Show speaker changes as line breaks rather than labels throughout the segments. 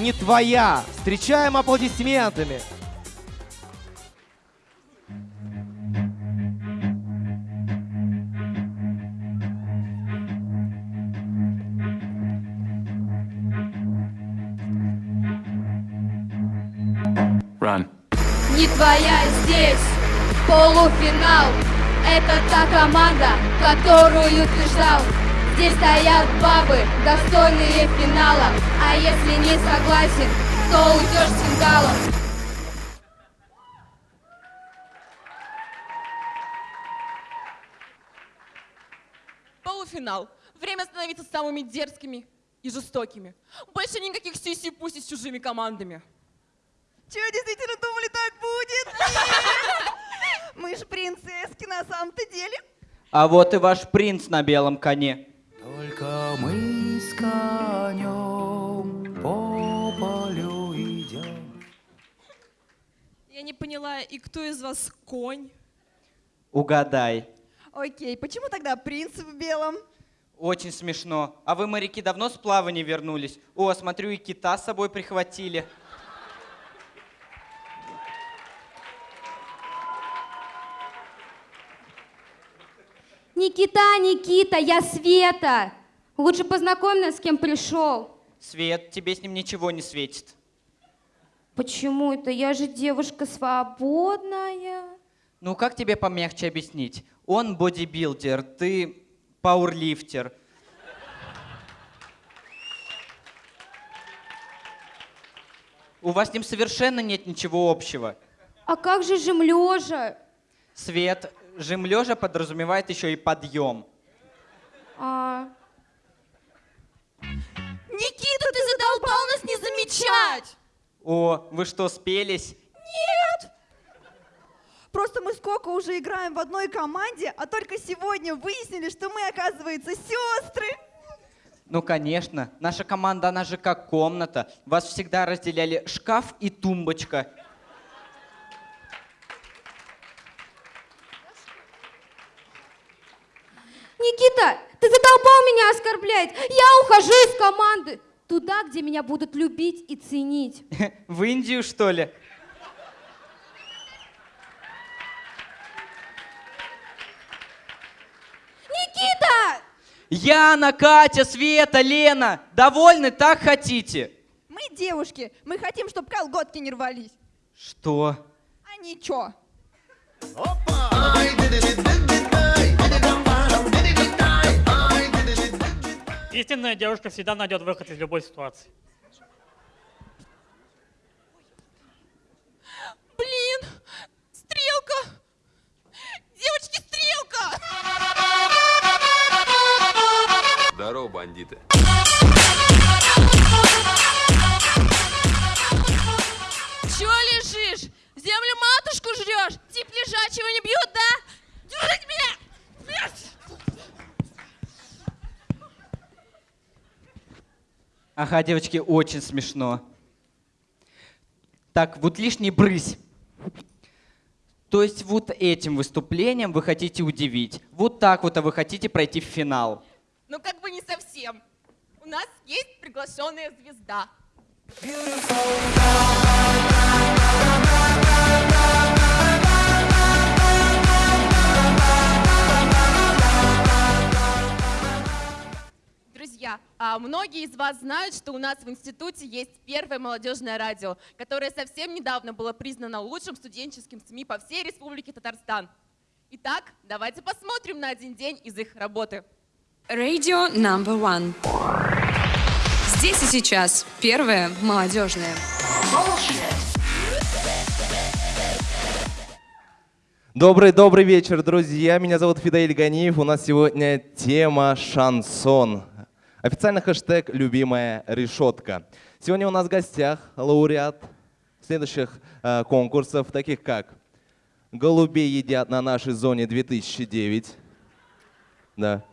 не твоя. Встречаем аплодисментами.
Run.
Не твоя здесь полуфинал Это та команда, которую ты ждал Здесь стоят бабы, достойные финала А если не согласен, то уйдешь с фингалом
Полуфинал. Время становиться самыми дерзкими и жестокими. Больше никаких сиси-пуси с чужими командами.
Че, действительно думали, так будет? Мы же принцесски на самом-то деле.
А вот и ваш принц на белом коне.
Конем по полю идем.
Я не поняла, и кто из вас конь?
Угадай.
Окей, почему тогда принц в белом?
Очень смешно. А вы, моряки, давно с плавания вернулись? О, смотрю, и кита с собой прихватили.
Никита, Никита, я Света Лучше познакомь нас, с кем пришел
Свет, тебе с ним ничего не светит.
Почему это? Я же девушка свободная
Ну, как тебе помягче объяснить? Он бодибилдер, ты пауэрлифтер. У вас с ним совершенно нет ничего общего.
А как же жим лежа?
Свет, жим лежа подразумевает еще и подъем.
А,
замечать!
О, вы что, спелись?
Просто мы сколько уже играем в одной команде, а только сегодня выяснили, что мы, оказывается, сестры.
Ну, конечно. Наша команда, она же как комната. Вас всегда разделяли шкаф и тумбочка.
Никита, ты задолбал меня оскорблять Я ухожу из команды Туда, где меня будут любить и ценить
В Индию, что ли?
Никита!
Яна, Катя, Света, Лена, довольны, так хотите?
Мы девушки, мы хотим, чтобы колготки не рвались.
Что?
А ничего.
Истинная девушка всегда найдет выход из любой ситуации.
Блин! Стрелка! Девочки, стрелка!
Здорово, бандиты.
Чё лежишь? Землю матушку жрешь? Тип лежачего не бьют, да?
Ага, девочки, очень смешно. Так, вот лишний брысь. То есть вот этим выступлением вы хотите удивить. Вот так вот а вы хотите пройти в финал.
Ну, как бы не совсем. У нас есть приглашенная звезда. Друзья, многие из вас знают, что у нас в институте есть первое молодежное радио, которое совсем недавно было признано лучшим студенческим СМИ по всей Республике Татарстан. Итак, давайте посмотрим на один день из их работы.
Radio Number One. Здесь и сейчас первое молодежное.
Добрый-добрый вечер, друзья. Меня зовут Фидаиль Ганиев. У нас сегодня тема шансон. Официальный хэштег «Любимая решетка». Сегодня у нас в гостях лауреат следующих э, конкурсов, таких как «Голубей едят на нашей зоне 2009». Да.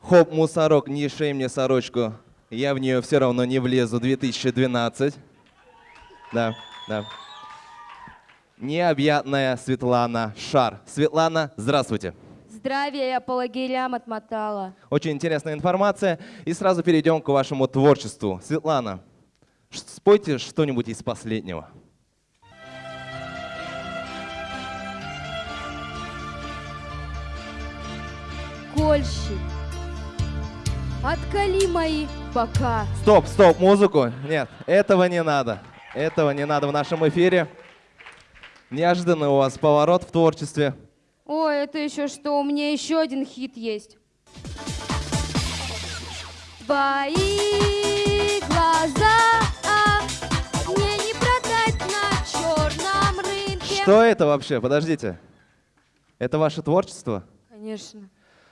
«Хоп, мусорок, не шей мне сорочку, я в нее все равно не влезу 2012». Да, да. Необъятная Светлана Шар. Светлана, здравствуйте.
Здравия, я по лагерям отмотала.
Очень интересная информация. И сразу перейдем к вашему творчеству. Светлана, Спойте что-нибудь из последнего.
Кольщик, откали мои бока.
Стоп, стоп, музыку. Нет, этого не надо. Этого не надо в нашем эфире. Неожиданный у вас поворот в творчестве.
Это еще что? У меня еще один хит есть. Твои глаза а, мне не продать на черном рынке.
Что это вообще? Подождите. Это ваше творчество?
Конечно.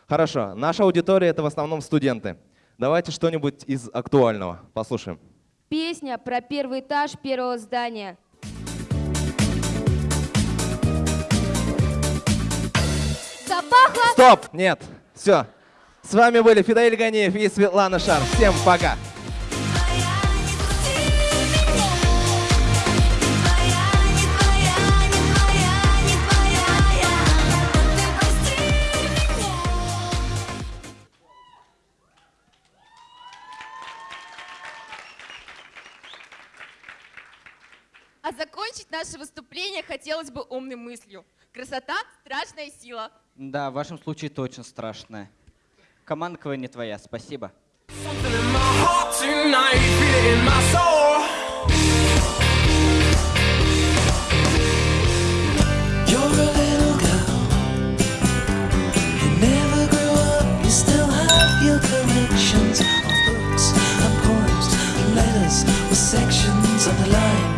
Хорошо. Наша аудитория это в основном студенты. Давайте что-нибудь из актуального послушаем.
Песня про первый этаж первого здания. Запахло
Стоп! Нет. Все. С вами были Фидаиль Ганиев и Светлана Шар. Всем пока.
А закончить наше выступление хотелось бы умной мыслью. Красота – страшная сила.
Да, в вашем случае точно страшная. Команда КВН не твоя, спасибо.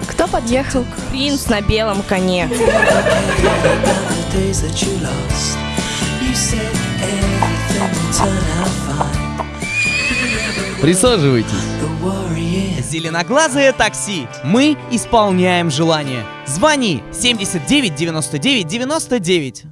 Кто подъехал? Принц на белом коне.
Присаживайтесь.
Зеленоглазое такси. Мы исполняем желание. Звони 79 99 99.